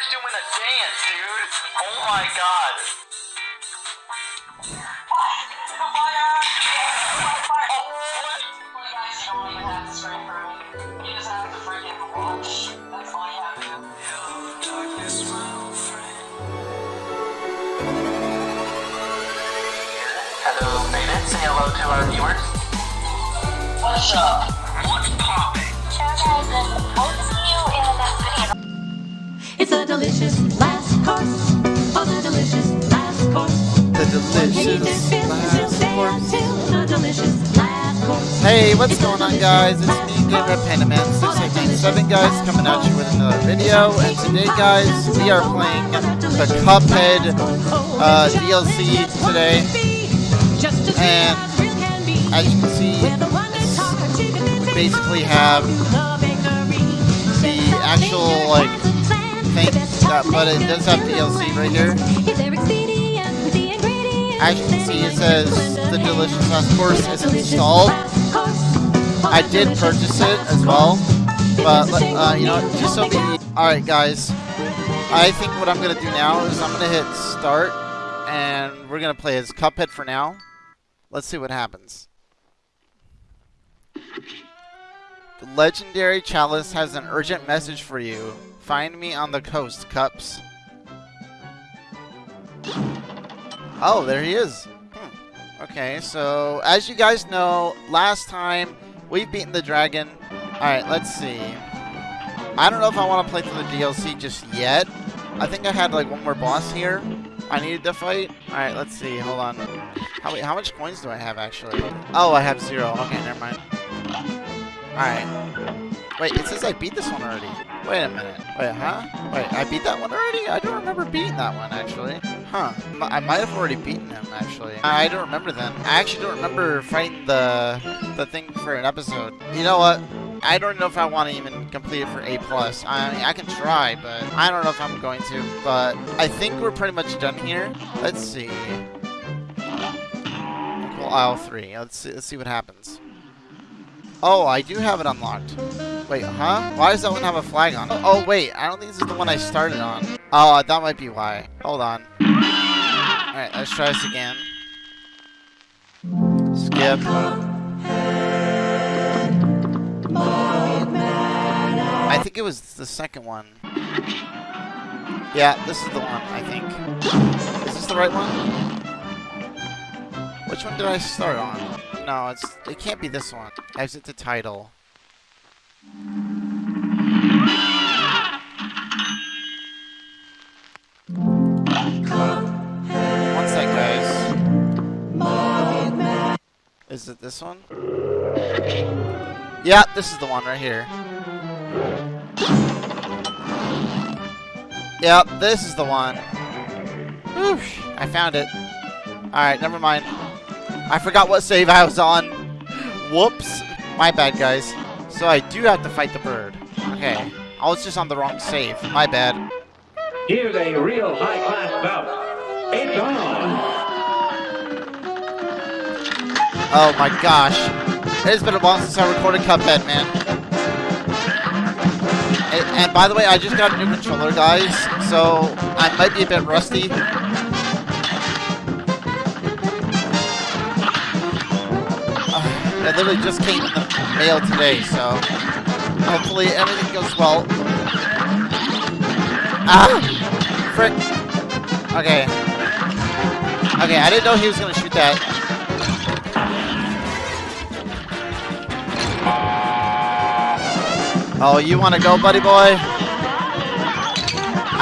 Claire's doing a dance, dude. Oh my god. Hello, Beta. Say hello to our viewers. What's up? What's poppin'? It's a delicious last course. Oh, the delicious last course. The delicious last course. the delicious last course. Hey, what's going on, guys? It's me, Game Red Panda Man 6897, guys, coming at you with another video. And today, guys, we are playing the Cuphead uh, DLC today. And as you can see, we basically have the actual like thing, that, but it does have DLC right here. As you can see, it says the delicious last course is installed. I did purchase it as well, but uh, you know, just so we. All right, guys. I think what I'm gonna do now is I'm gonna hit start, and we're gonna play as Cuphead for now. Let's see what happens. The legendary chalice has an urgent message for you. Find me on the coast, Cups. Oh, there he is. Hmm. Okay, so as you guys know, last time we've beaten the dragon. Alright, let's see. I don't know if I want to play through the DLC just yet. I think I had like one more boss here I needed to fight. Alright, let's see. Hold on. How, how much coins do I have actually? Oh, I have zero. Okay, never mind. Alright. Wait, it says I beat this one already. Wait a minute. Wait, huh? Wait, I beat that one already? I don't remember beating that one, actually. Huh. I might have already beaten him, actually. I don't remember then. I actually don't remember fighting the the thing for an episode. You know what? I don't know if I want to even complete it for A+. plus. I mean, I can try, but I don't know if I'm going to. But I think we're pretty much done here. Let's see. Inkwell Isle 3. Let's see, let's see what happens. Oh, I do have it unlocked. Wait, huh? Why does that one have a flag on it? Oh, wait. I don't think this is the one I started on. Oh, uh, that might be why. Hold on. Alright, let's try this again. Skip. I think it was the second one. Yeah, this is the one, I think. Is this the right one? Which one did I start on? No, it's it can't be this one. Exit the title. One sec, guys. Is it this one? Yeah, this is the one right here. Yep, this is the one. Whew, I found it. Alright, never mind. I forgot what save I was on. Whoops. My bad, guys. So I do have to fight the bird. Okay. I was just on the wrong save. My bad. Here's a real high-class bout. It's on. Oh my gosh. It has been a while since I recorded Cuphead, man. And, and by the way, I just got a new controller, guys. So I might be a bit rusty. It literally just came in the mail today, so hopefully everything goes well. Ah! Frick! Okay. Okay, I didn't know he was gonna shoot that. Oh, you wanna go, buddy boy?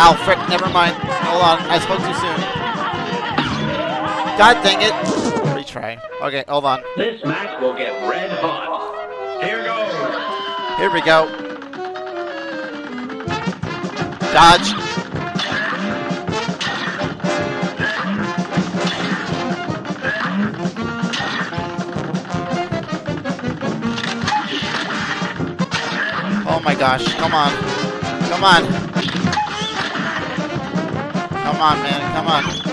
Ow, frick, never mind. Hold on, I spoke too soon. God dang it. Okay, hold on. This match will get red hot. Here goes. Here we go. Dodge. Oh my gosh, come on. Come on. Come on, man, come on.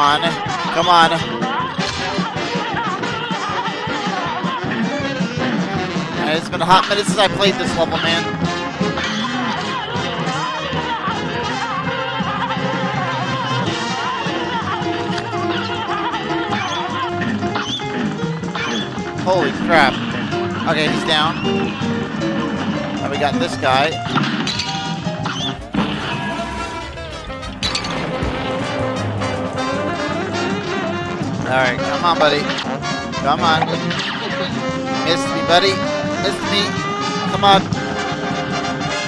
On. Come on. And it's been a hot minute since I played this level, man. Holy crap. Okay, he's down. And we got this guy. Alright, come on, buddy. Come on. Missed me, buddy. Missed me. Come on.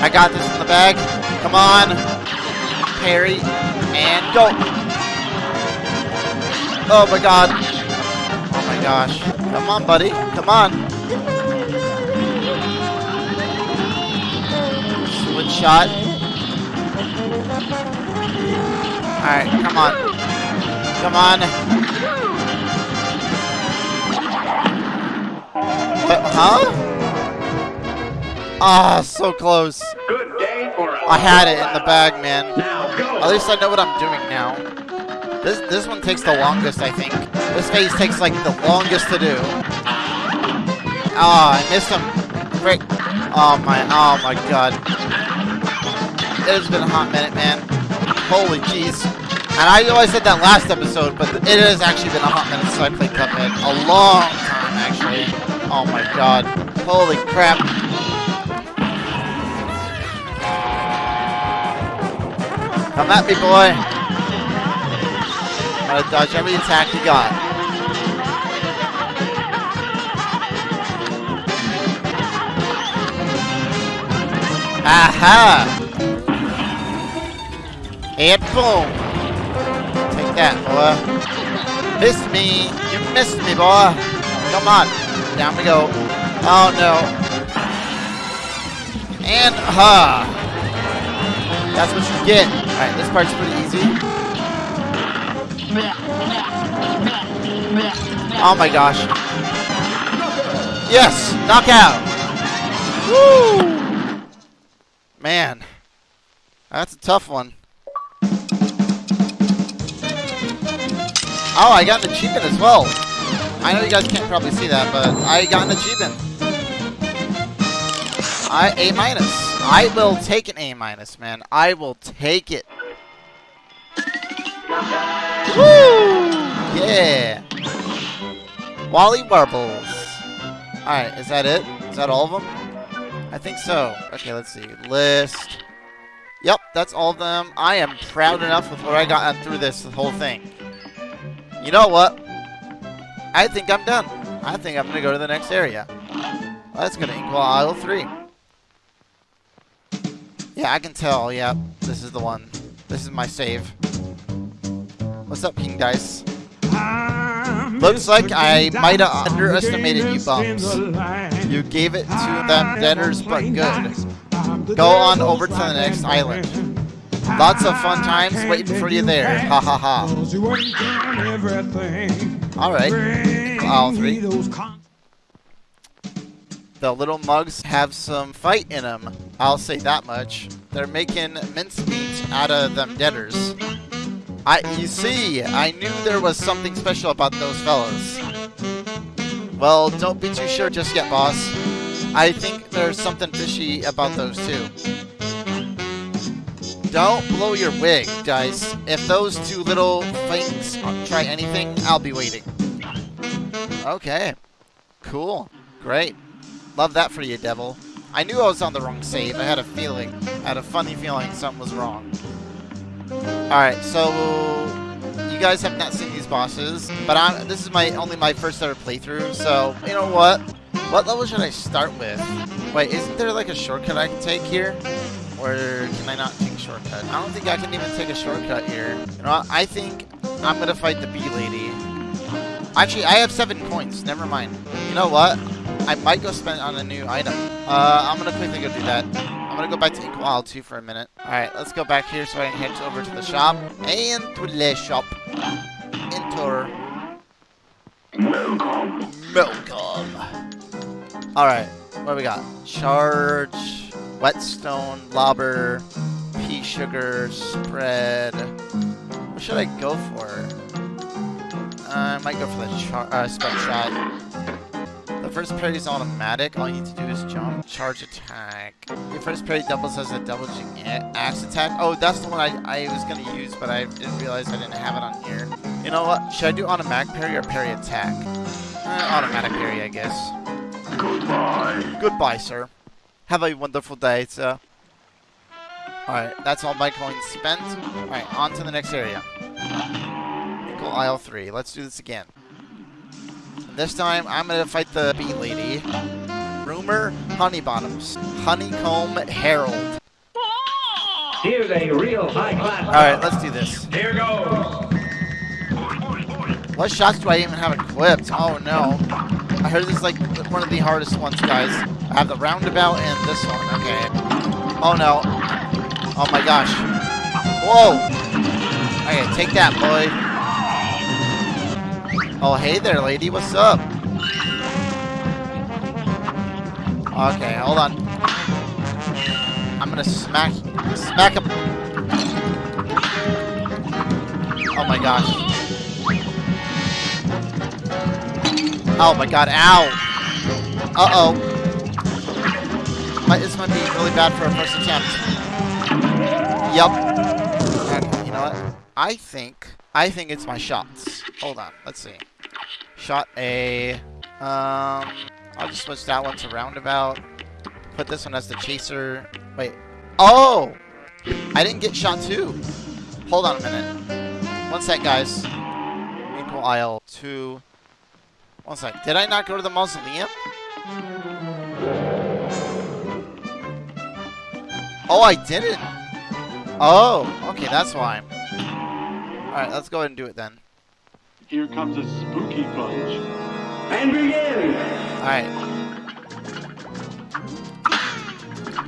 I got this in the bag. Come on. Parry. And go. Oh my god. Oh my gosh. Come on, buddy. Come on. Switch shot. Alright, come on. Come on. What, huh? Ah, so close. Good day for I had it in the bag, man. At least I know what I'm doing now. This this one takes the longest, I think. This phase takes like the longest to do. Ah, I missed him. Frick. Oh my, oh my god. It has been a hot minute, man. Holy jeez. And I know I said that last episode, but it has actually been a hot minute since I played Cuphead. A long time, actually. Oh my god. Holy crap. Come at me, boy. Gotta dodge every attack you got. Aha! And boom! Take that, boy. Missed me! You missed me, boy! Come on! Down we go. Oh no. And ha! That's what you get. Alright, this part's pretty easy. Oh my gosh. Yes! Knockout! Woo! Man. That's a tough one. Oh, I got an achievement as well. I know you guys can't probably see that, but I got an achievement. I A minus. I will take an A minus, man. I will take it. Woo! Yeah. Wally Warbles. Alright, is that it? Is that all of them? I think so. Okay, let's see. List. Yep, that's all of them. I am proud enough with what I got through this whole thing. You know what? I think I'm done. I think I'm going to go to the next area. Let's go to Inkwell Isle 3. Yeah, I can tell. Yeah, this is the one. This is my save. What's up, King Dice? Looks like I might have underestimated you bums. You gave it to them debtors, but good. Go on over to the next island. Lots of fun times waiting for you there. Ha ha ha. Alright. All three. The little mugs have some fight in them. I'll say that much. They're making mincemeat out of them debtors. I, you see, I knew there was something special about those fellows. Well, don't be too sure just yet, boss. I think there's something fishy about those two. Don't blow your wig, Dice. If those two little things try anything, I'll be waiting. Okay. Cool. Great. Love that for you, Devil. I knew I was on the wrong save. I had a feeling. I had a funny feeling something was wrong. Alright, so you guys have not seen these bosses, but I'm, this is my only my first ever playthrough, so you know what? What level should I start with? Wait, isn't there like a shortcut I can take here? Or can I not take a shortcut? I don't think I can even take a shortcut here. You know? I think I'm gonna fight the bee lady. Actually, I have seven points. Never mind. You know what? I might go spend on a new item. Uh, I'm gonna quickly go do that. I'm gonna go back to Isle 2 for a minute. Alright, let's go back here so I can head over to the shop. And to the shop. Enter. Welcome. Welcome. Alright, what do we got? Charge, whetstone, lobber, peashooter, spread. What should I go for? I might go for the char uh, spec shot. The first parry is automatic. All you need to do is jump, charge attack. Your first parry doubles as a double axe attack. Oh, that's the one I, I was going to use, but I didn't realize I didn't have it on here. You know what? Should I do automatic parry or parry attack? Uh, automatic parry, I guess. Goodbye. Goodbye, sir. Have a wonderful day, sir. Alright, that's all my coins spent. Alright, on to the next area. Inkwell Isle 3. Let's do this again. This time, I'm gonna fight the bee lady. Rumor Honeybottoms. Honeycomb Herald. Here's a real high class. Alright, let's do this. Here goes. What shots do I even have equipped? Oh no. I heard this is like one of the hardest ones, guys. I have the roundabout and this one. Okay. Oh no. Oh my gosh. Whoa. Okay, take that, boy. Oh, hey there, lady. What's up? Okay, hold on. I'm gonna smack, smack him. Oh my gosh. Oh my god, ow! Uh-oh. This might be really bad for a first attempt. Yup. Okay, you know what? I think, I think it's my shots. Hold on, let's see. Shot A. Um, I'll just switch that one to roundabout. Put this one as the chaser. Wait. Oh! I didn't get shot two. Hold on a minute. One sec, guys. Inkwell Isle two. One sec. Did I not go to the mausoleum? Oh, I didn't. Oh, okay, that's why. Alright, let's go ahead and do it then. Here comes a spooky bunch. And begin. Alright.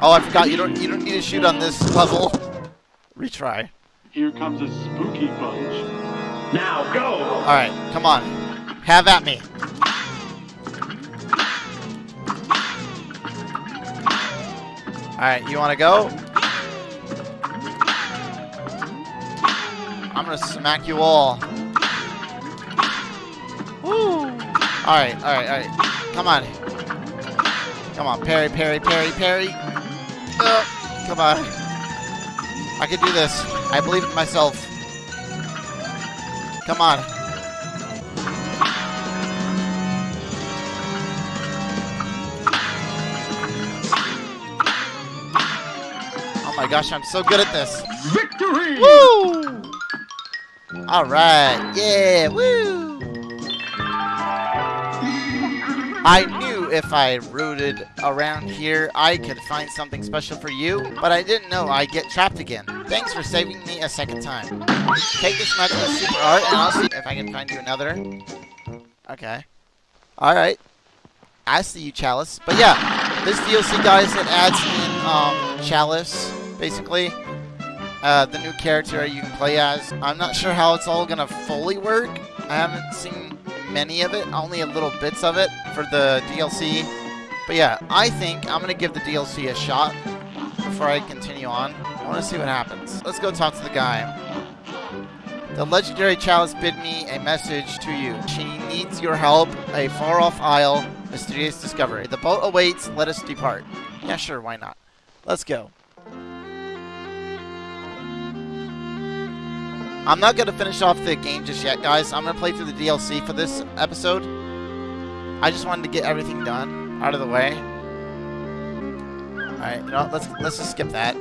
Oh, I forgot. You don't. You don't need to shoot on this level. Retry. Here comes a spooky bunch. Now go. All right, come on. Have at me. All right, you want to go? I'm gonna smack you all. Woo! All right, all right, all right. Come on. Come on, parry, parry, parry, parry. Uh, come on. I can do this. I believe in myself. Come on. Oh my gosh, I'm so good at this. Victory! Woo! Alright, yeah, woo! I knew if I rooted around here, I could find something special for you, but I didn't know I'd get trapped again. Thanks for saving me a second time. Take this magic as super art, and I'll see if I can find you another. Okay. Alright. I see you, Chalice. But yeah, this DLC, guys, it adds in um, Chalice, basically. Uh, the new character you can play as. I'm not sure how it's all gonna fully work. I haven't seen many of it, only a little bits of it for the DLC. But yeah, I think I'm gonna give the DLC a shot before I continue on. I want to see what happens. Let's go talk to the guy. The legendary chalice bid me a message to you. She needs your help. A far-off isle, mysterious discovery. The boat awaits. Let us depart. Yeah, sure. Why not? Let's go. I'm not going to finish off the game just yet, guys. I'm going to play through the DLC for this episode. I just wanted to get everything done, out of the way. Alright, you know? Let's, let's just skip that.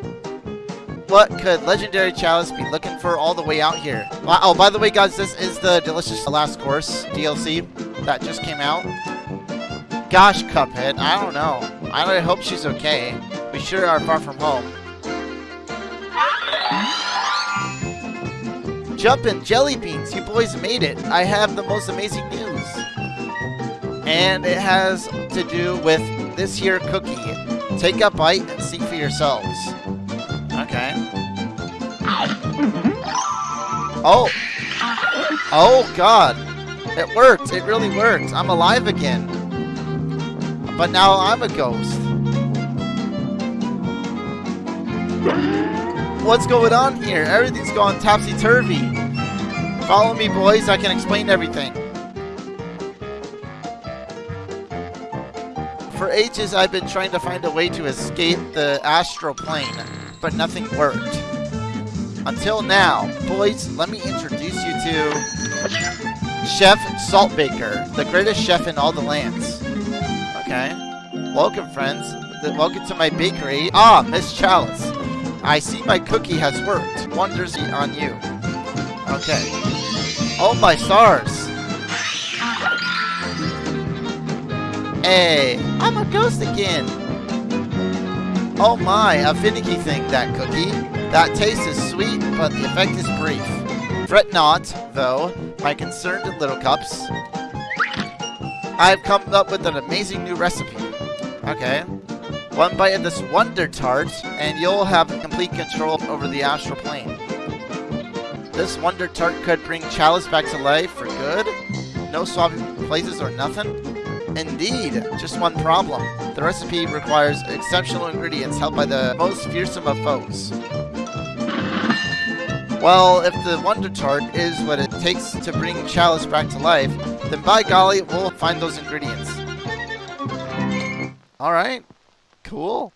What could Legendary Chalice be looking for all the way out here? Oh, by the way, guys, this is the Delicious Last Course DLC that just came out. Gosh, Cuphead, I don't know. I hope she's okay. We sure are far from home. Jumpin' Jelly Beans, you boys made it. I have the most amazing news. And it has to do with this here cookie. Take a bite and see for yourselves. Okay. Oh. Oh, God. It worked. It really worked. I'm alive again. But now I'm a ghost. What's going on here? Everything's gone topsy-turvy. Follow me, boys. I can explain everything. For ages, I've been trying to find a way to escape the astral plane, but nothing worked. Until now, boys, let me introduce you to Chef Saltbaker, the greatest chef in all the lands. Okay. Welcome, friends. Welcome to my bakery. Ah, Miss Chalice. I see my cookie has worked. Wonders on you. Okay. Oh my stars. Hey, I'm a ghost again. Oh my, a finicky thing, that cookie. That taste is sweet, but the effect is brief. Fret not, though, my concerned little cups. I've come up with an amazing new recipe. Okay. One bite of this Wonder Tart, and you'll have complete control over the astral plane. This Wonder Tart could bring Chalice back to life for good? No swapping places or nothing? Indeed, just one problem. The recipe requires exceptional ingredients held by the most fearsome of foes. Well, if the Wonder Tart is what it takes to bring Chalice back to life, then by golly, we'll find those ingredients. Alright, cool.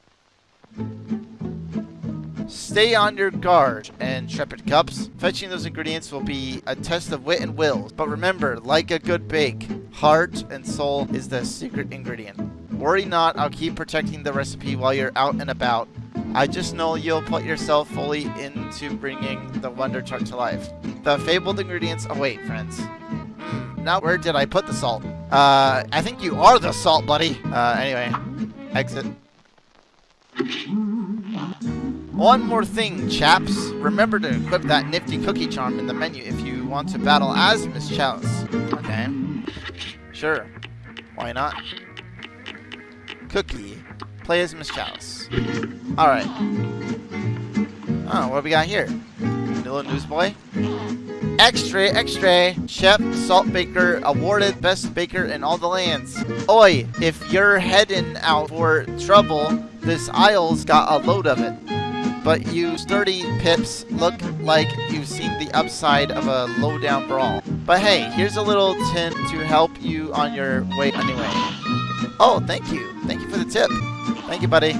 Stay on your guard, and intrepid cups. Fetching those ingredients will be a test of wit and will. But remember, like a good bake, heart and soul is the secret ingredient. Worry not, I'll keep protecting the recipe while you're out and about. I just know you'll put yourself fully into bringing the Wonder Tart to life. The fabled ingredients await, friends. Hmm, now where did I put the salt? Uh, I think you are the salt, buddy. Uh, anyway, exit. One more thing, chaps. Remember to equip that nifty cookie charm in the menu if you want to battle as Miss Chalice. Okay. Sure. Why not? Cookie. Play as Miss Chalice. Alright. Oh, ah, what do we got here? Little newsboy. Extra, extra! Chef Saltbaker awarded best baker in all the lands. Oi, if you're heading out for trouble, this aisle's got a load of it. But you sturdy pips look like you've seen the upside of a low-down brawl. But hey, here's a little tin to help you on your way anyway. Oh, thank you. Thank you for the tip. Thank you, buddy.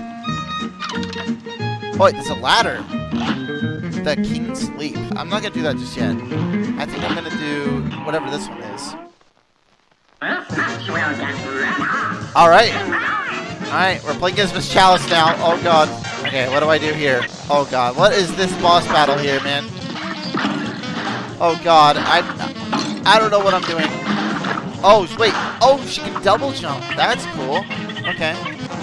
Oh, there's a ladder. The King's Leap. I'm not gonna do that just yet. I think I'm gonna do whatever this one is. Alright. Alright, we're playing against Miss Chalice now. Oh god. Okay, what do I do here? Oh god, what is this boss battle here, man? Oh god, I I don't know what I'm doing. Oh, wait. Oh, she can double jump. That's cool. Okay.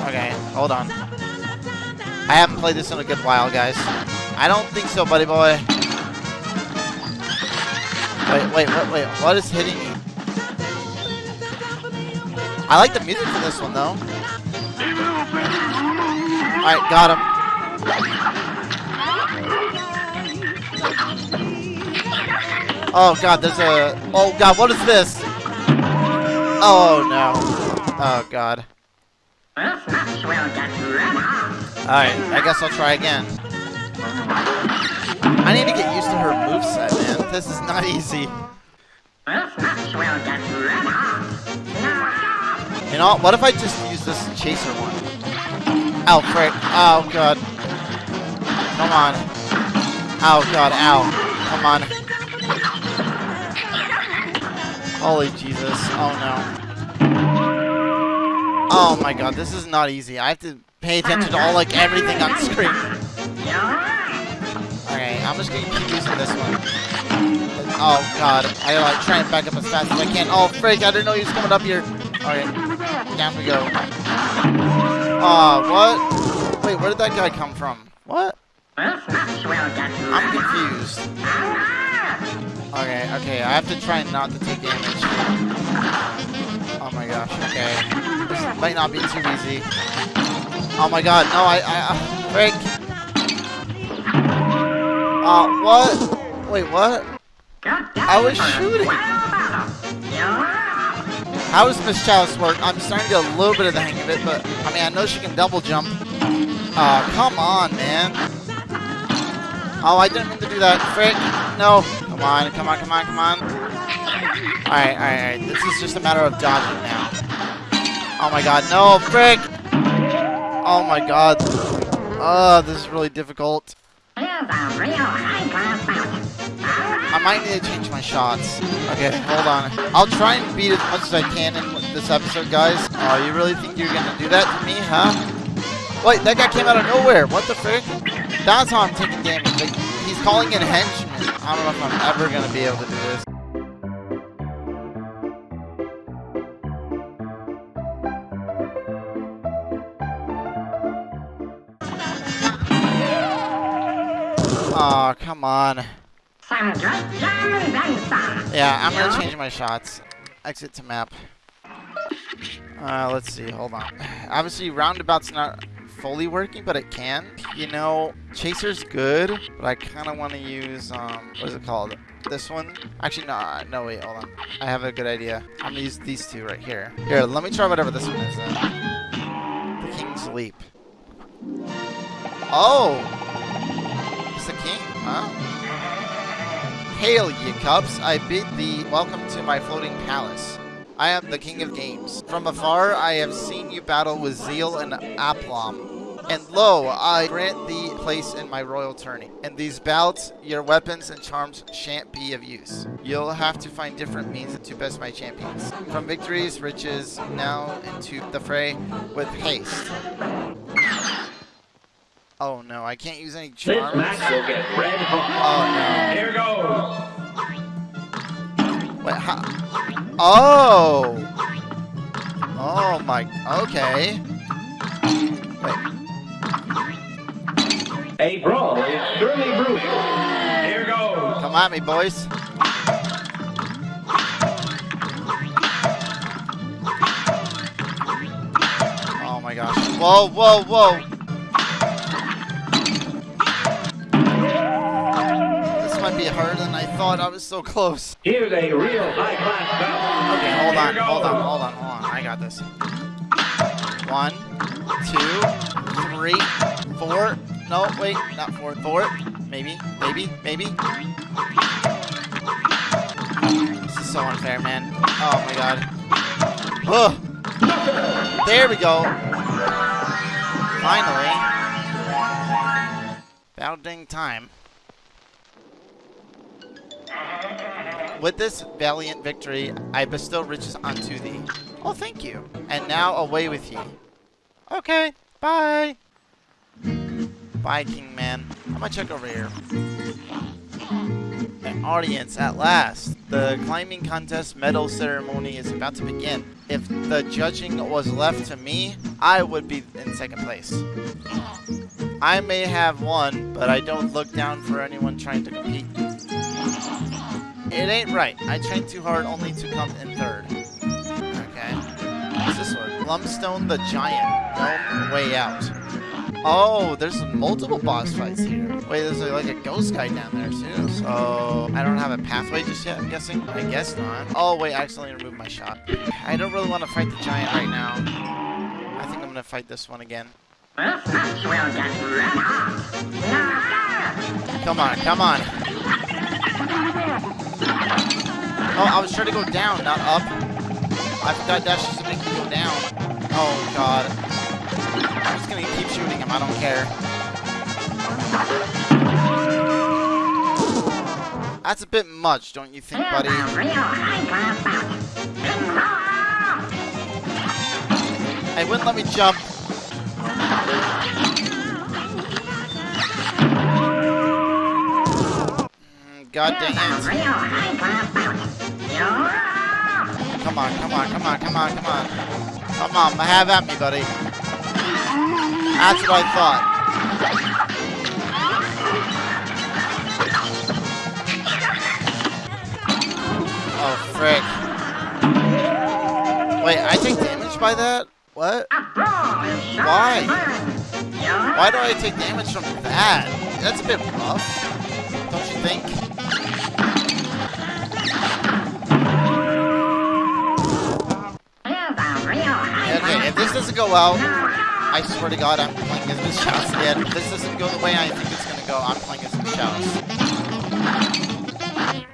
Okay, hold on. I haven't played this in a good while, guys. I don't think so, buddy boy. Wait, wait, wait, wait. What is hitting me? I like the music for this one, though. Alright, got him. Oh god, there's a... Oh god, what is this? Oh no. Oh god. Alright, I guess I'll try again. I need to get used to her moveset, man. This is not easy. You know, what if I just use this chaser one? Oh, frick. Oh, God. Come on. Oh, God. Ow. Come on. Holy Jesus. Oh, no. Oh, my God. This is not easy. I have to pay attention to all, like, everything on screen. Okay, I'm just gonna keep using this one. Oh, God. I like, try and back up as fast as I can. Oh, frick. I didn't know he was coming up here. Alright. Down we go. Aw, what? Wait, where did that guy come from? What? I'm confused. Okay, okay, I have to try not to take damage. Oh my gosh, okay. This might not be too easy. Oh my god, no, I, I, uh, frick. Uh, what? Wait, what? I was shooting. How does Miss Chalice work? I'm starting to get a little bit of the hang of it, but, I mean, I know she can double jump. Aw, come on, man. Oh, I didn't mean to do that. Frick. No. Come on, come on, come on, come on. Alright, alright, alright. This is just a matter of dodging now. Oh my god, no, frick! Oh my god. Oh, this is really difficult. I might need to change my shots. Okay, hold on. I'll try and beat as much as I can in this episode, guys. Oh, you really think you're gonna do that to me, huh? Wait, that guy came out of nowhere. What the frick? That's how I'm taking damage. Like, he's calling in henchmen. I don't know if I'm ever gonna be able to do this. Oh, come on. Yeah, I'm gonna change my shots. Exit to map. Uh, let's see, hold on. Obviously, roundabout's not fully working, but it can. You know, Chaser's good, but I kind of want to use, um, what is it called? This one? Actually, no, uh, no, wait, hold on. I have a good idea. I'm gonna use these two right here. Here, let me try whatever this one is then. The King's Leap. Oh! It's the king, huh? Hail, ye cups! I bid thee welcome to my floating palace. I am the king of games. From afar I have seen you battle with zeal and aplomb. And lo, I grant thee place in my royal tourney. In these bouts, your weapons and charms shan't be of use. You'll have to find different means to best my champions. From victories, riches, now into the fray with haste. Oh no, I can't use any This charms. match will get red hot. Oh no. Here goes. Wait, how? Oh! Oh my, okay. Wait, A brawl is surely brewing. Here goes. come at me, boys. Oh my gosh. Whoa, whoa, whoa! Be harder than I thought. I was so close. Here's a real high-class bout. Okay, hold on, hold on, hold on, hold on. I got this. One, two, three, four. No, wait, not four. Four. Maybe, maybe, maybe. This is so unfair, man. Oh my god. Ugh. There we go. Finally. About dang time. Mm-hmm. With this valiant victory, I bestow riches unto thee. Oh, thank you. And now away with ye. Okay, bye. Bye, King Man. I'm gonna check over here. An audience at last. The climbing contest medal ceremony is about to begin. If the judging was left to me, I would be in second place. I may have won, but I don't look down for anyone trying to compete. It ain't right. I trained too hard only to come in third. Okay. What's this one? Glumstone the Giant. No way out. Oh, there's multiple boss fights here. Wait, there's like a ghost guy down there too. So I don't have a pathway just yet, I'm guessing? I guess not. Oh wait, I accidentally removed my shot. I don't really want to fight the giant right now. I think I'm gonna fight this one again. Come on, come on. Oh, I was trying to go down, not up. I forgot that's just to make me go down. Oh god. I'm just gonna keep shooting him, I don't care. That's a bit much, don't you think, buddy? Hey, wouldn't let me jump. God dang it. Come on, come on, come on, come on, come on. Come on, I have at me, buddy. That's what I thought. Oh, frick. Wait, I take damage by that? What? Why? Why do I take damage from that? That's a bit rough. Think? Okay, if this doesn't go well, I swear to God, I'm playing as Miss Shouse again. If this doesn't go the way I think it's gonna go, I'm playing as Miss Shouse.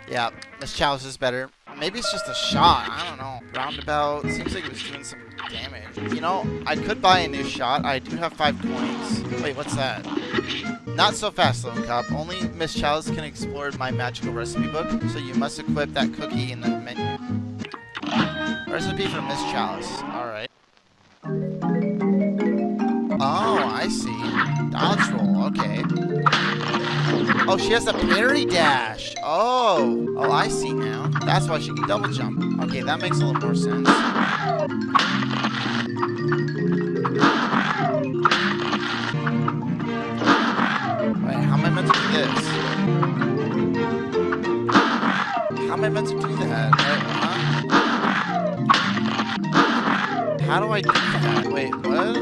Yeah, Miss Chalice is better. Maybe it's just a shot. I don't know. Roundabout seems like it was doing some damage. You know, I could buy a new shot. I do have five coins. Wait, what's that? Not so fast, Lone Cop. Only Miss Chalice can explore my magical recipe book, so you must equip that cookie in the menu. Recipe for Miss Chalice. Alright. Oh, I see. Dodge roll, okay. Oh, she has a parry dash. Oh. Oh, I see now. That's why she can double jump. Okay, that makes a little more sense. This? How am I meant to do that? Uh, huh? How do I do that? Wait, what?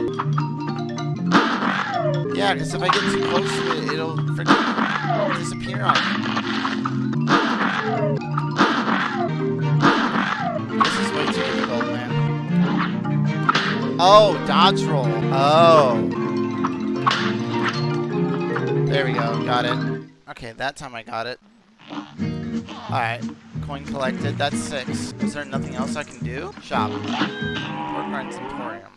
Yeah, because if I get too close to it, it'll freaking disappear on me. This is way too difficult, man. Oh, dodge roll. Oh. There we go. Got it. Okay, that time I got it. Alright. Coin collected. That's six. Is there nothing else I can do? Shop. Porkrind's Emporium.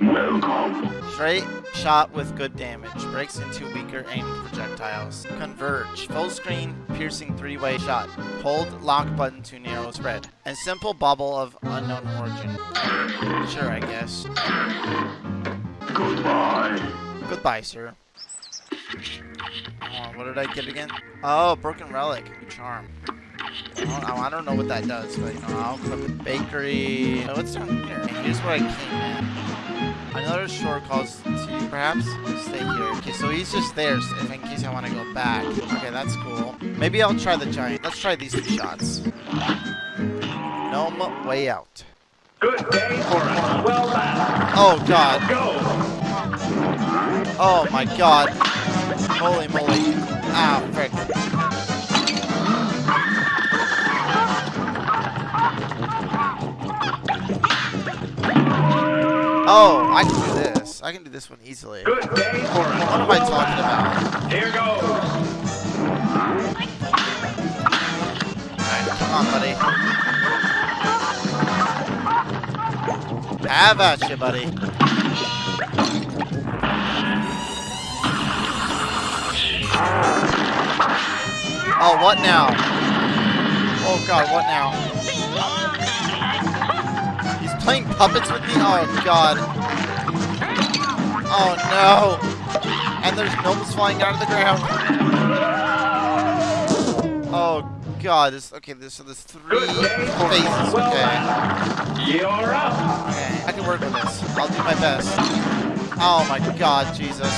Welcome. Straight shot with good damage. Breaks into weaker aimed projectiles. Converge. Full screen, piercing three-way shot. Hold lock button to narrow spread. And simple bubble of unknown origin. Sure, I guess. Goodbye. Goodbye, sir. Oh, what did I get again? Oh, broken relic. Charm. I don't, I don't know what that does, but you know, I'll equip it. Bakery. Oh, what's down here? Here's where I came in. Another shore calls to you, perhaps? Stay here. Okay, so he's just there so in case I want to go back. Okay, that's cool. Maybe I'll try the giant. Let's try these two shots. Gnome way out. Good day for a swell battle. Oh, God. Go. Oh, my God. Holy moly. Ah, frick. Oh, I can do this. I can do this one easily. Good day for What am I talking about? Here goes. Alright, come on, buddy. Have at you, buddy. Oh, what now? Oh god, what now? He's playing puppets with me? Oh god. Oh no. And there's gnomes flying out of the ground. Oh god, this okay, this so there's three Good day for phases, okay. You're up. Okay, I can work with this. I'll do my best. Oh my god, Jesus.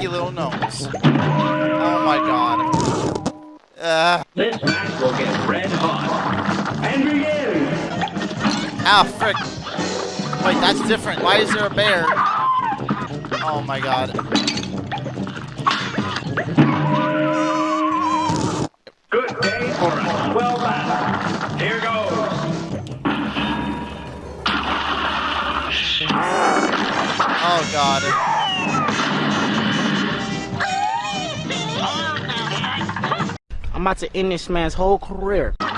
Sneaky little gnomes. Oh my god. Uh, This match will get red hot. And begin. ah, frick. Wait, that's different. Why is there a bear? Oh my god. Good day for a swell battle. Here goes. Oh god. I'm about to end this man's whole career. Good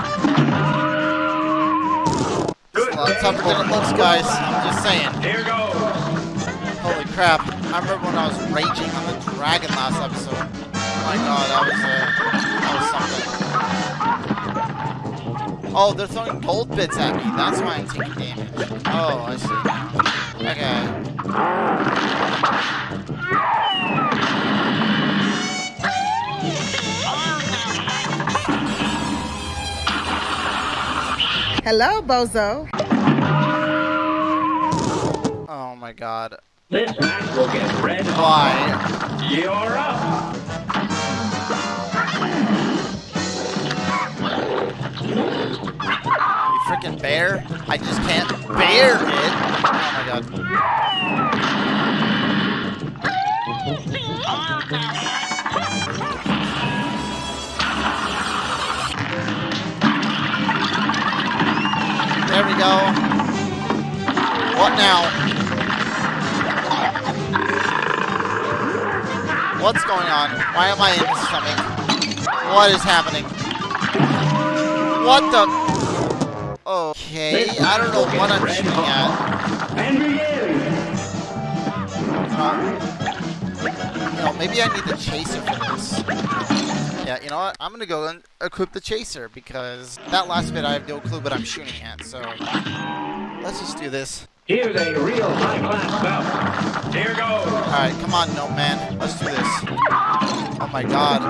It's a lot tougher for than it looks, guys. I'm just saying. Here goes. Holy crap. I remember when I was raging on the dragon last episode. Oh my god, that was, uh, that was something. Oh, they're throwing gold bits at me. That's why I'm taking damage. Oh, I see. Okay. Hello, Bozo. Oh my god. This match will get red hot. Why? You're up. You freaking bear? I just can't bear it. Oh my god. Oh, there go. What now? What's going on? Why am I in the stomach? What is happening? What the? Okay, I don't know what I'm shooting at. And begin. Maybe I need to chase chaser for this. Yeah, you know what? I'm gonna go and equip the chaser because that last bit I have no clue what I'm shooting at. So let's just do this. Here's a real high-class bout. Here goes. All right, come on, no man. Let's do this. Oh my god.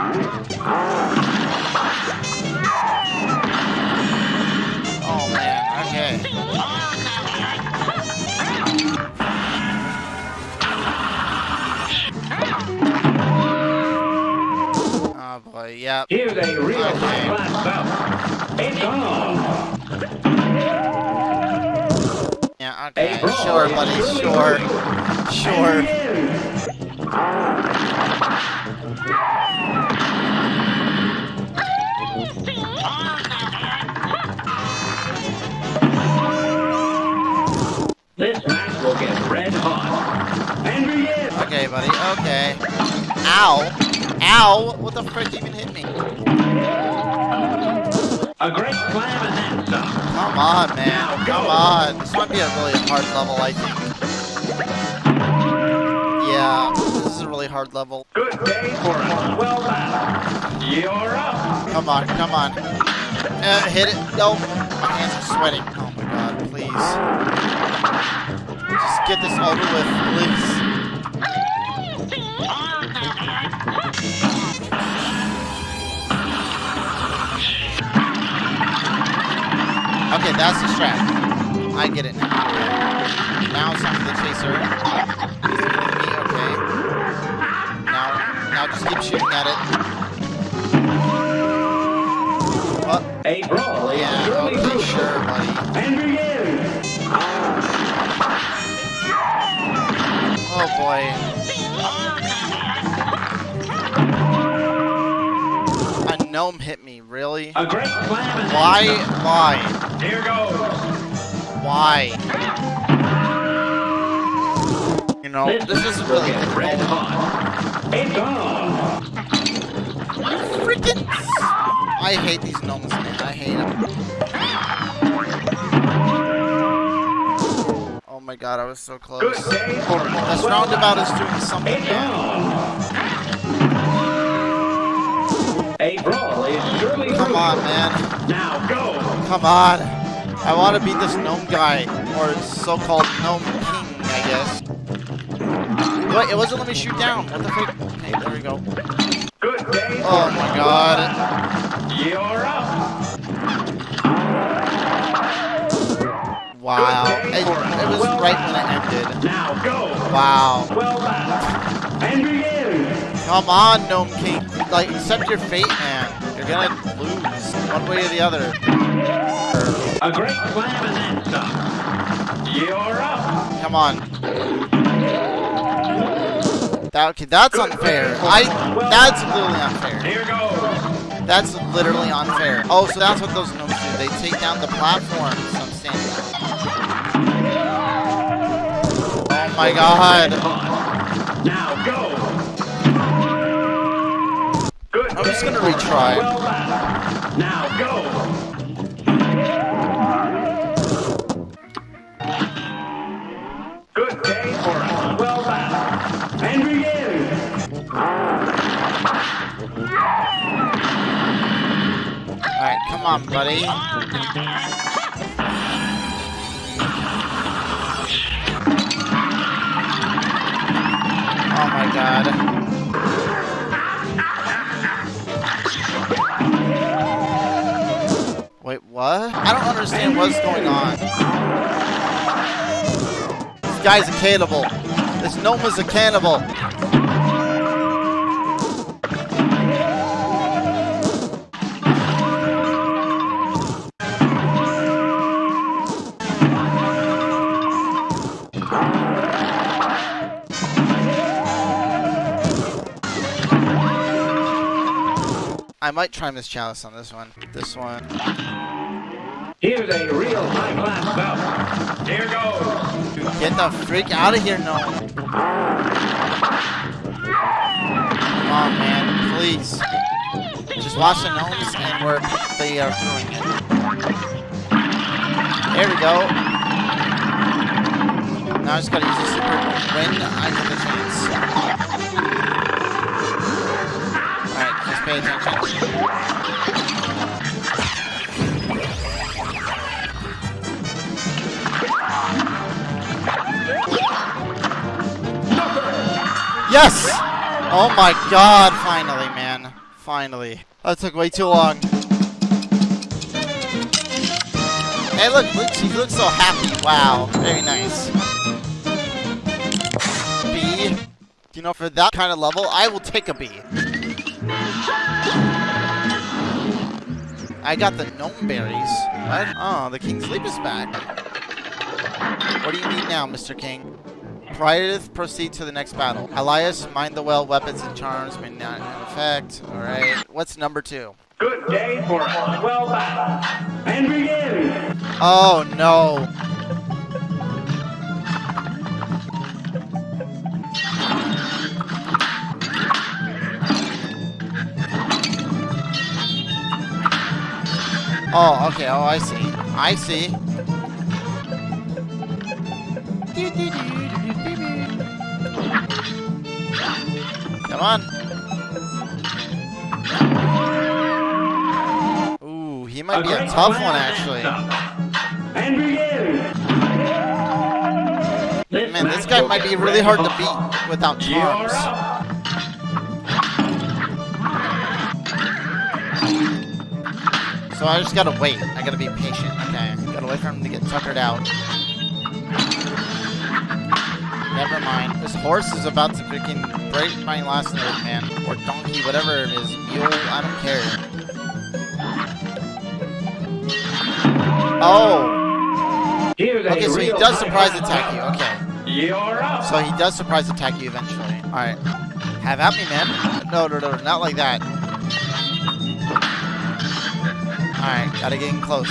Oh man. Okay. Boy. Here's a real high-class bout. It's on. Yeah. Okay. Sure, buddy. Sure. Sure. This match will get red hot. Okay, buddy. Okay. Ow. Ow. What the frick even hit me? A great slam and then some. Come on, man. Come on. This might be a really hard level, I think. Yeah, this is a really hard level. Good day for a swell battle. You're up. Come on, come on. Uh, hit it. No. My hands are sweating. Oh my god, please. Just get this over with, please. Okay, that's the strap. I get it now. Now it's time for the chaser. He's hitting me, okay. Now, now just keep shooting at it. What? A brawl Yeah, surely okay, sure, buddy. And begin. Oh boy. Gnome hit me, really? A great then Why? Why? Here goes. Why? You know, This this is really red hot. It's on. Freaking! I hate these gnomes, man. I hate them. Oh my god, I was so close. Good day for a This roundabout is doing something, Come on, man. Now go. Come on. I want to beat this gnome guy, or so-called gnome king, I guess. Wait, it wasn't let me shoot down. What the frick? Okay, there we go. Good day Oh my god. You're up. Wow. It, it was right when it ended. Now go. Wow. Well battle. And begin. Come on, gnome king. Like, accept your fate, man. You're gonna lose, one way or the other. A great slam and then some. You're up. Come on. That, okay, that's unfair. I. That's literally unfair. Here goes. That's literally unfair. Oh, so that's what those gnomes do. They take down the platforms I'm standing. Oh my god. Oh, I'm just gonna retry. battle. Now go. Good day for a well battle. And begin. Alright, come on, buddy. Oh my god. Understand what's going on. This guy's a cannibal. This gnome is a cannibal. I might try Miss Chalice on this one. This one. Here's a real high-class bout. Here goes. Get the freak out of here, now. on, man. Please. Just watch the gnomes and where they are throwing it. There we go. Now I just gotta use the super when I get the chance. Alright, just pay attention. Yes! Oh my god, finally, man. Finally. That took way too long. Hey, look, look, she looks so happy. Wow, very nice. B. You know, for that kind of level, I will take a B. I got the gnome berries. What? Oh, the King's Leap is back. What do you need now, Mr. King? Prior proceed to the next battle. Elias, mind the well, weapons and charms may not in effect. Alright. What's number two? Good day for a well battle. And begin. Oh no. Oh, okay. Oh, I see. I see. On. Ooh, he might be a tough one, actually. And begin. Man, this guy might be really hard to beat without charms. So I just gotta wait. I gotta be patient. Okay. Gotta wait for him to get tuckered out. Never mind. Horse is about to freaking break my last nerve, man. Or donkey, whatever it is. Mule, I don't care. Oh! Okay, so he does surprise attack you. Okay. You're up. So he does surprise attack you eventually. Alright. Have at me, man. No, no, no, not like that. Alright, gotta get in close.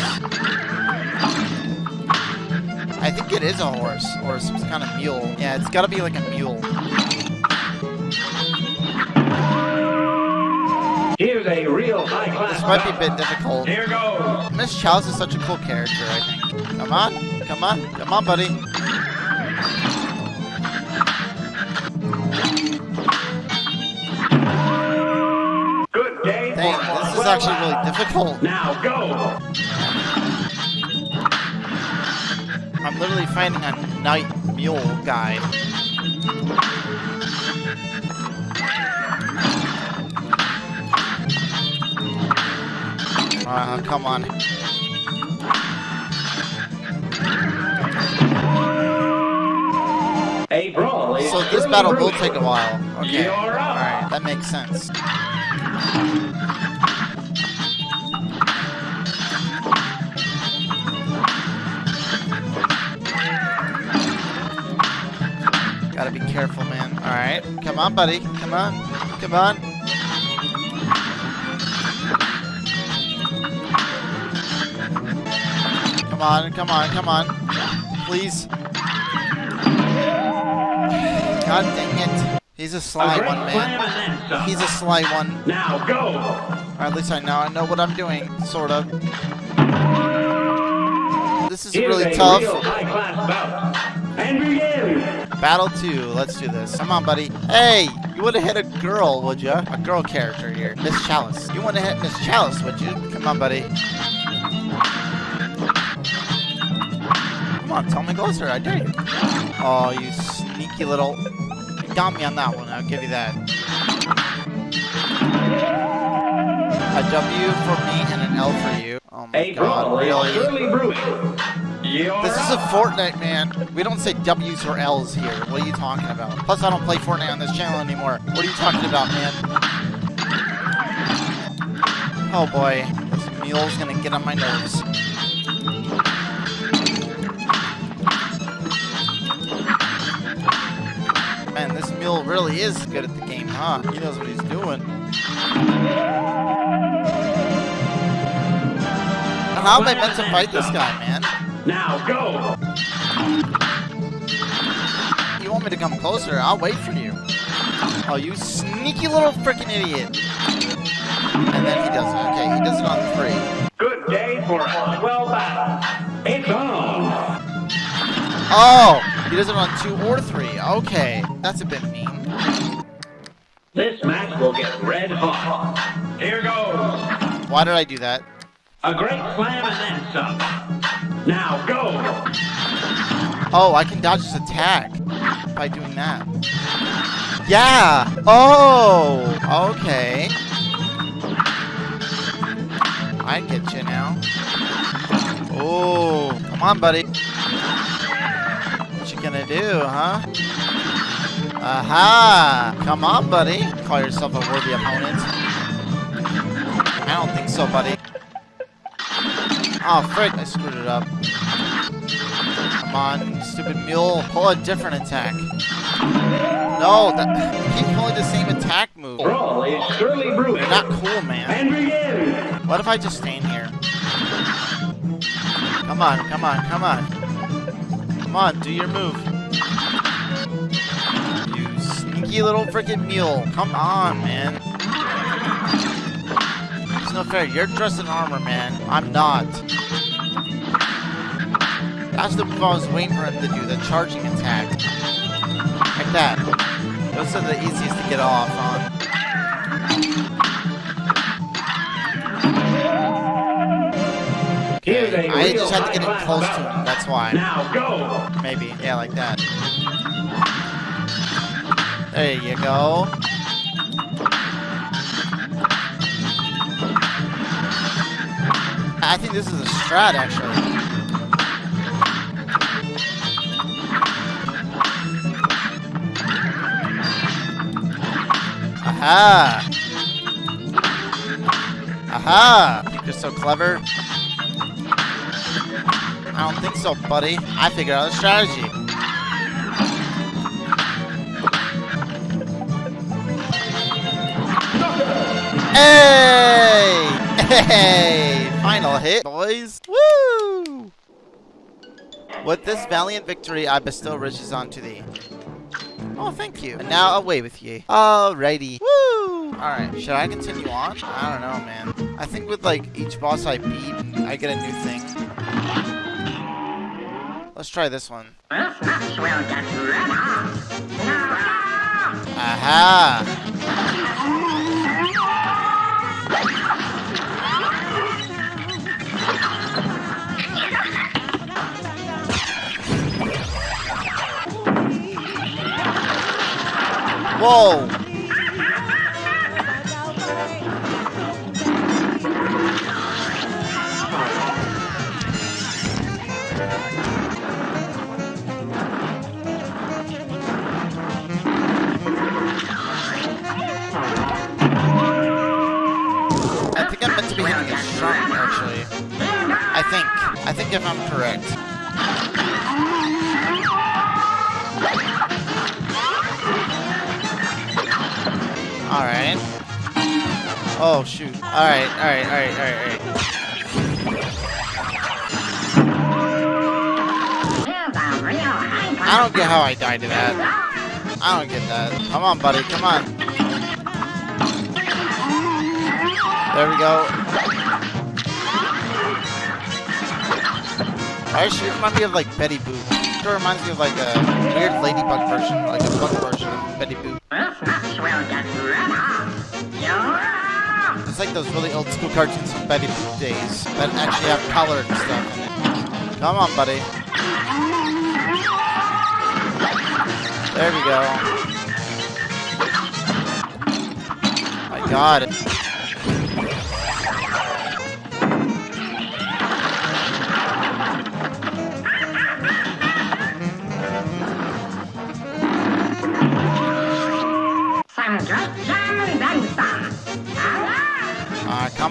Think it is a horse, or some kind of mule. Yeah, it's gotta be like a mule. Here's a real high class. This might be a bit difficult. Here goes. Miss Chalice is such a cool character, I think. Come on, come on, come on, buddy. Good day Dang, this is actually really difficult. Now go. Literally fighting a knight mule guy. Uh, come on. A brawl So this battle will take a while. Okay. Alright, that makes sense. Careful, man. Alright. Come on, buddy. Come on. Come on. Come on, come on, come on. Please. God dang it. He's a A sly great one, man. and then some. He's a sly one. Now go. Or at least I know I know what I'm doing, sort of. This is Here's really a tough. real high class bout. And begin. Battle two. Let's do this. Come on, buddy. Hey, you would have hit a girl, would ya? A girl character here, Miss Chalice. You want to hit Miss Chalice, would you? Come on, buddy. Come on, tell me closer. I dare you. Oh, you sneaky little. You got me on that one. I'll give you that. A W for me and an L for you. Oh my A god, brawl is really? surely brewing. This is a. Fortnite, man. We don't say W's or L's here. What are you talking about? Plus, I don't play Fortnite on this channel anymore. What are you talking about, man? Oh boy, this mule's gonna get on my nerves. Man, this mule really is good at the game, huh? He knows what he's doing. How am I meant to fight this guy, man? Now go. You want me to come closer? I'll wait for you. Oh, you sneaky little freaking idiot. And then he does it. Okay, he does it on three. Good day for a swell battle. It's on. Oh, he does it on two or three. Okay, that's a bit mean. This match will get red hot. Here goes. Why did I do that? A great slam and then some. Now go. Oh, I can dodge his attack by doing that. Yeah! Oh! Okay. I get you now. Oh, come on, buddy. What you gonna do, huh? Aha! Come on, buddy. Call yourself a worthy opponent. I don't think so, buddy. Oh, frick, I screwed it up. Come on, stupid mule. Pull a different attack. No, that, you keep pulling the same attack move. Brawl is surely brewing. You're not cool, man. And begin. What if I just stand here? Come on, come on, come on. Come on, do your move. You sneaky little freaking mule. Come on, man. No fair. You're dressed in armor, man. I'm not. That's the move I was waiting for him to do, the charging attack. Like that. Those are the easiest to get off on. I just had to get high-class close to him, that's why. Now go. Maybe, yeah, like that. There you go. I think this is a strat, actually. Aha! Aha! You're so clever? I don't think so, buddy. I figured out a strategy. Hey! Hey! Final hit, boys. Woo! With this valiant victory, I bestow riches onto thee. Oh, thank you. And now away with ye. Alrighty. Woo! Alright, should I continue on? I don't know, man. I think with, like, each boss I beat, I get a new thing. Let's try this one. Aha! I think I'm meant to be hitting it strong, actually. I think. I think if I'm correct. Alright. Oh, shoot. Alright, alright, alright, alright, alright. I don't get how I died to that. I don't get that. Come on, buddy. Come on. There we go. Does she remind me of like Betty Boop? It reminds me of like a weird ladybug version, like a bug version of Betty Boop. It's like those really old school cartoons from Betty Boop days that actually have color and stuff in it. Come on, buddy. There we go. I got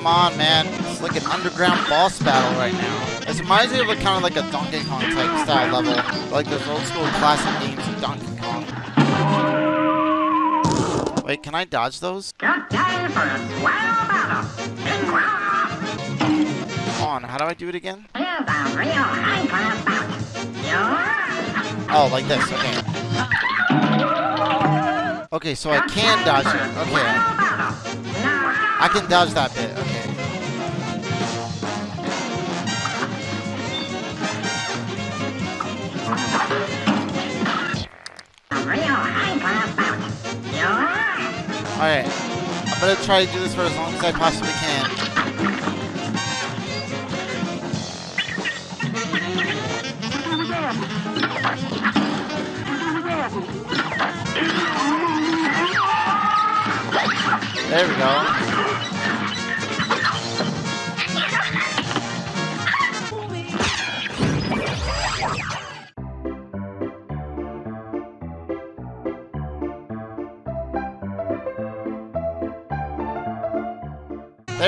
come on, man. It's like an underground boss battle right now. It reminds me of a kind of like a Donkey Kong type style level. Like those old school classic games of Donkey Kong. Wait, can I dodge those? Come on, how do I do it again? Oh, like this, okay. Okay, so I can dodge it. Okay. I can dodge that bit. Alright. I'm gonna try to do this for as long as I possibly can. There we go.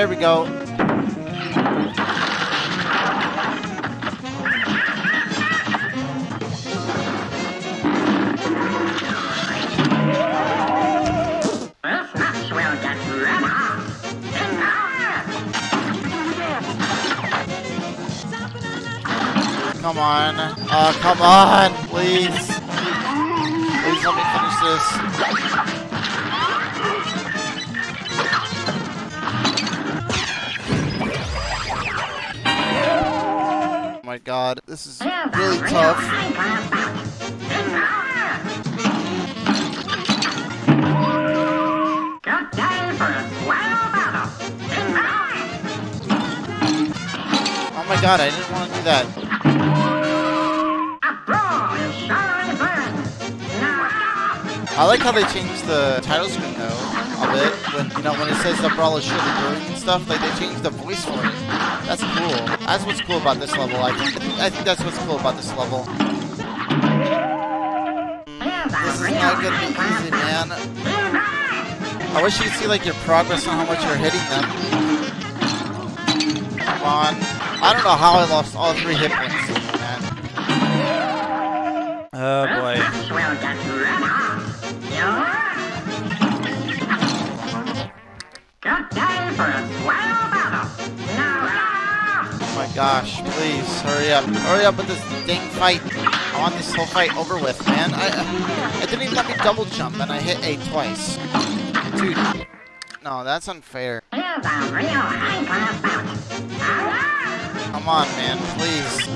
There we go. Come on. Uh, come on, please. Please let me finish this. God, this is really tough. Oh my god, I didn't want to do that. I like how they changed the title screen though, a bit. When you know when it says the brawl is surely brewing and stuff, like they changed the voice for it. That's cool. That's what's cool about this level. I think I think that's what's cool about this level. This is not gonna be easy, man. I wish you could see like your progress on how much you're hitting them. Come on. I don't know how I lost all three hit points, please, hurry up. Hurry up with this dang fight. I want this whole fight over with, man. I, I didn't even let me double jump, and I hit A twice. Dude, no, that's unfair. Come on, man, please.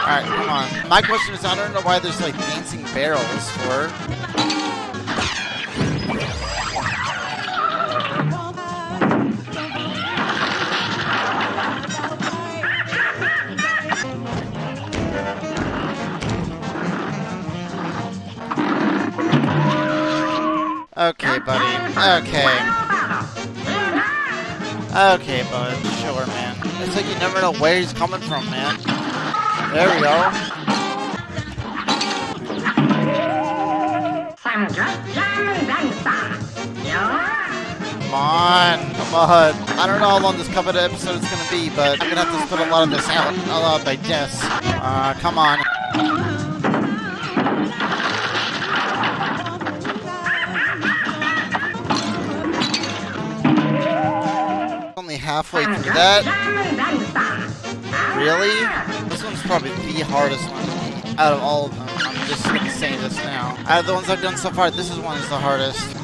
Alright, come on. My question is, I don't know why there's, like, dancing barrels for. Okay, buddy. Okay. Okay, bud. Sure, man. It's like you never know where he's coming from, man. There we go. Come on. Come on. I don't know how long this cover episode is gonna be, but I'm gonna have to put a lot of this out. A lot by guess. Uh, come on. Halfway through that. Really? This one's probably the hardest one out of all of them. I'm just gonna say this now. Out of the ones I've done so far, this is one is the hardest.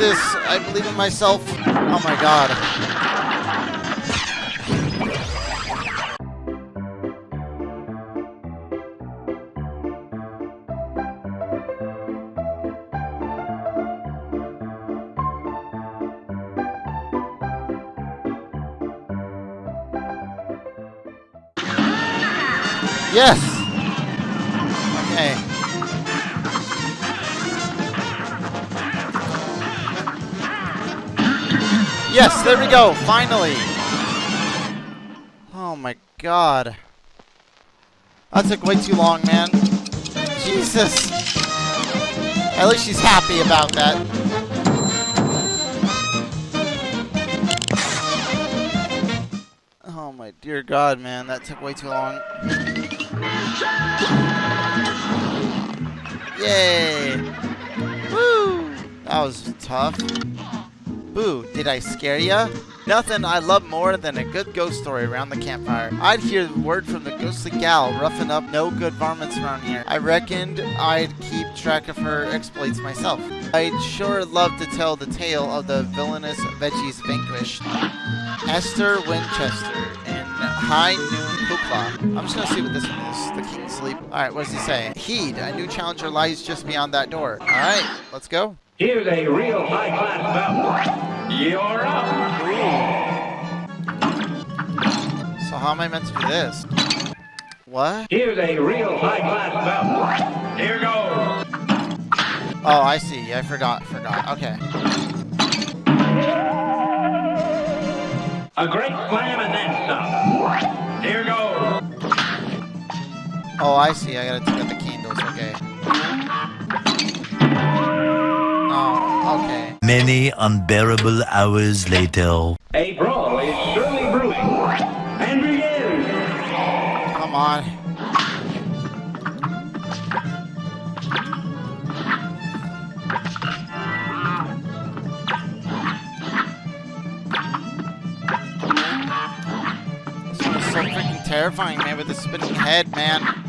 This. I believe in myself. Oh my god. Yes! Okay. Yes, there we go, finally! Oh my god. That took way too long, man. Jesus! At least she's happy about that. Oh my dear god, man, that took way too long. Yay! Woo! That was tough. Boo, did I scare ya? Nothing I love more than a good ghost story around the campfire. I'd hear word from the ghostly gal roughing up no good varmints around here. I reckoned I'd keep track of her exploits myself. I'd sure love to tell the tale of the villainous veggies vanquished. Esther Winchester in High Noon Hoopla. I'm just gonna see what this one is. The King's Leap. Alright, what does he say? Heed, a new challenger lies just beyond that door. Alright, let's go. Here's a real high-class bout. You're up. So how am I meant to do this? What? Here's a real high-class bout. Here goes. Oh, I see. I forgot. Forgot. Okay. A great slam and then some. Here goes. Oh, I see. I gotta take out the candles. Okay. Oh, okay. Many unbearable hours later. A brawl is surely brewing. And begin. Come on. This one is so freaking terrifying, man, with the spinning head, man.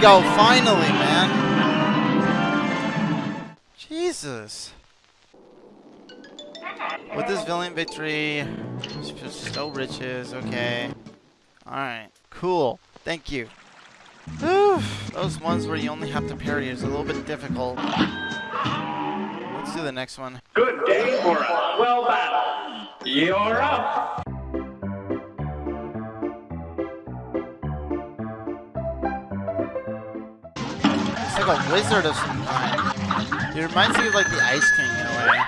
Go, finally, man. Jesus. With this villain victory, so riches, okay. Alright, cool. Thank you. Whew, Those ones where you only have to parry is a little bit difficult. Let's do the next one. Of kind. Uh, it reminds me of like the Ice King in a way.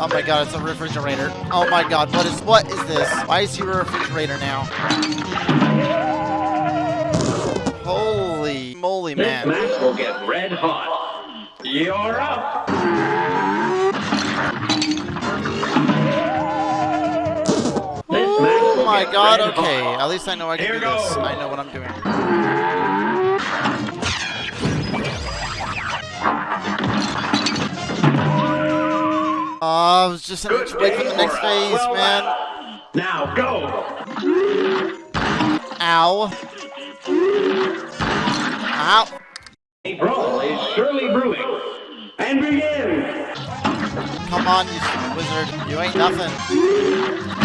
Oh my god, it's a refrigerator. Oh my god, what is what is this? Why is he a refrigerator now? Holy moly, man. This match will get red hot. You're up. My god, okay. At least I know I can Here do this. I know what I'm doing. Oh, I was just inch Good away the next for phase, swell man. Now go. Ow. Ow. A brawl is surely brewing. And begin. Come on, you wizard. You ain't nothing.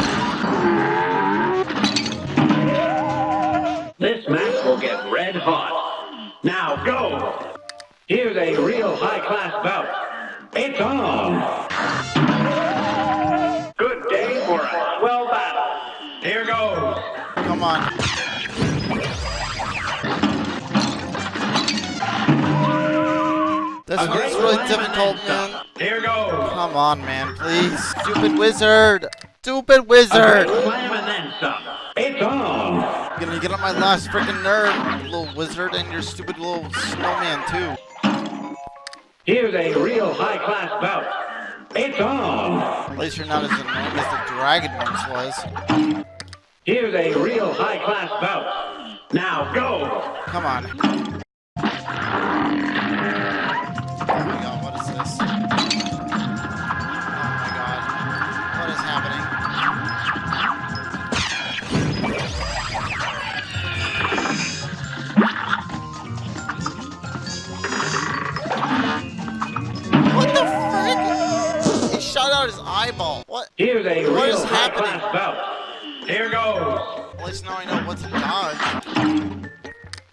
Get. Now go. Here's a real high-class bout. It's on. Good day for a swell battle. Here goes. Come on. This A one's really difficult, man. Here goes. Come on, man, please. Stupid wizard. Stupid wizard. great slam and then some. It's on. You're gonna get on my last freaking nerve, little wizard, and your stupid little snowman, too. Here's a real high-class bout. It's on. At least you're not as annoying as the dragon once was. Here's a real high-class bout. Now go. Come on. Least now I know what to dodge.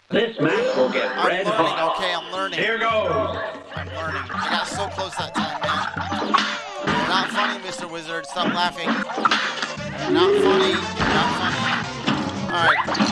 This match will get I'm red learning, hot. okay? I'm learning. Here goes. I'm learning. I got so close that time, man. You're not funny, Mr. Wizard. Stop laughing. You're not funny. You're not funny. Alright.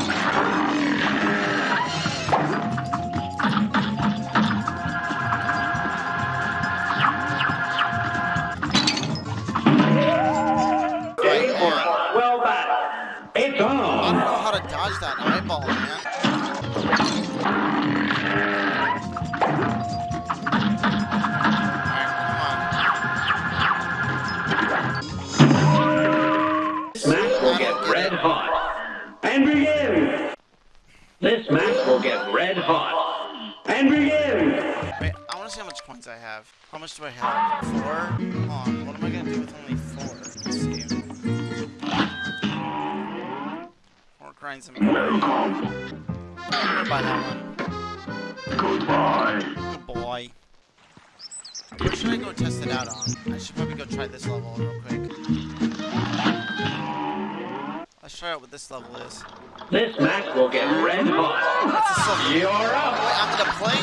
This level is. This match will get red hot. It's a silver. You're up. Wait, I'm gonna play.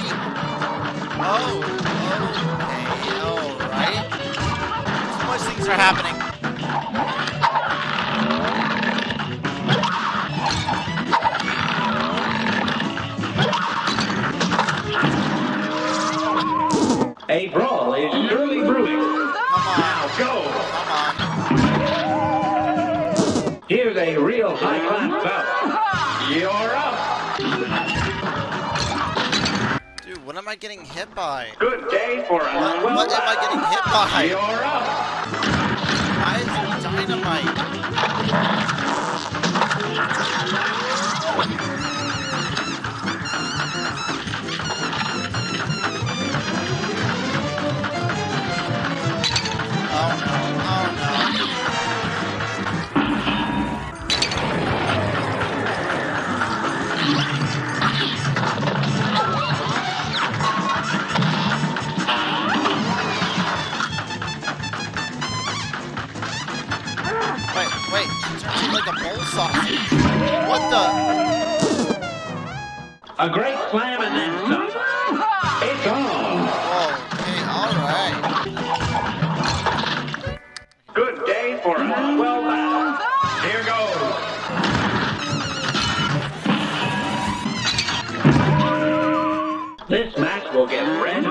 Oh, okay, alright. So much things are happening. A brawl is surely brewing. Come on, Now go. come on. Here's a real high-class bout. You're up. Dude, what am I getting hit by? Good day for a What, well what am I getting hit by? You're up. Why is there dynamite? Turns into like a bowl sausage. What the? A great slam and then some. It's on. Okay, alright. Good day for a well battle. Here goes. This match will get red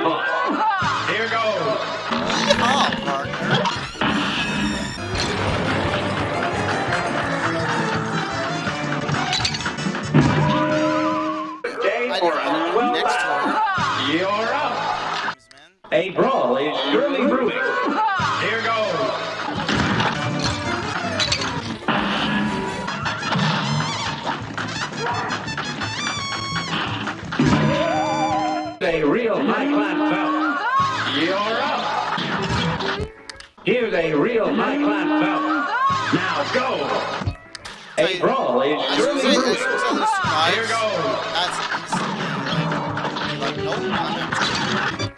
as brewing. soon as I lose two lives, Here goes. that's like, like, nope,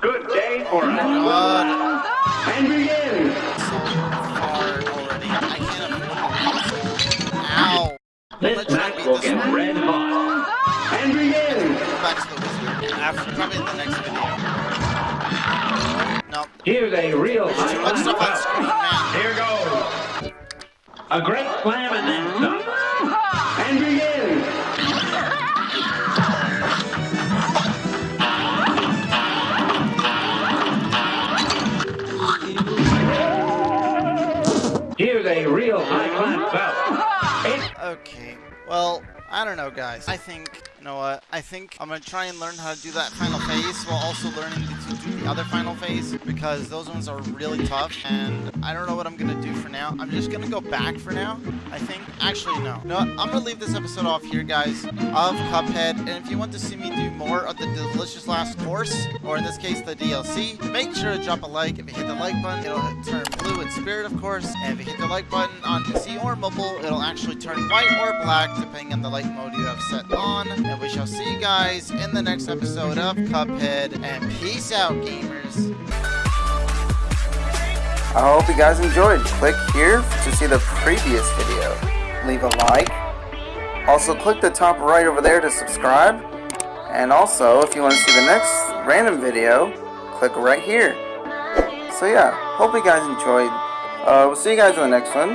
Good day for a oh, God, and begin. so far already. I can't afford. Ow. This Let's match will get one. red hot. And begin. Go back to the wizard after probably in the next video. Nope. Here's a real There's too much stuff on screen, man. Here goes. A great slam and then some. And begin. Here's a real high-class mm-hmm. bout. Okay. Well, I don't know, guys. I think, you know what? I think I'm gonna try and learn how to do that final phase while also learning to do the other final phase because those ones are really tough and I don't know what I'm gonna do for now. I'm just gonna go back for now, I think. Actually, no. No, I'm gonna leave this episode off here, guys, of Cuphead. And if you want to see me do more of the Delicious Last Course, or in this case, the DLC, make sure to drop a like. If you hit the like button, it'll turn blue in spirit, of course. And if you hit the like button on PC or mobile, it'll actually turn white or black, depending on the light mode you have set on. And we shall see you guys in the next episode of Cuphead. And peace out, gamers. I hope you guys enjoyed. Click here to see the previous video. Leave a like. Also, click the top right over there to subscribe. And also, if you want to see the next random video, click right here. So yeah, hope you guys enjoyed. Uh, we'll see you guys in the next one.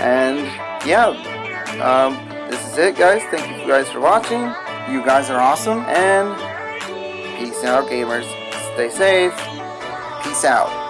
And yeah, um, this is it guys. Thank you guys for watching. You guys are awesome. And peace out gamers. Stay safe. Peace out.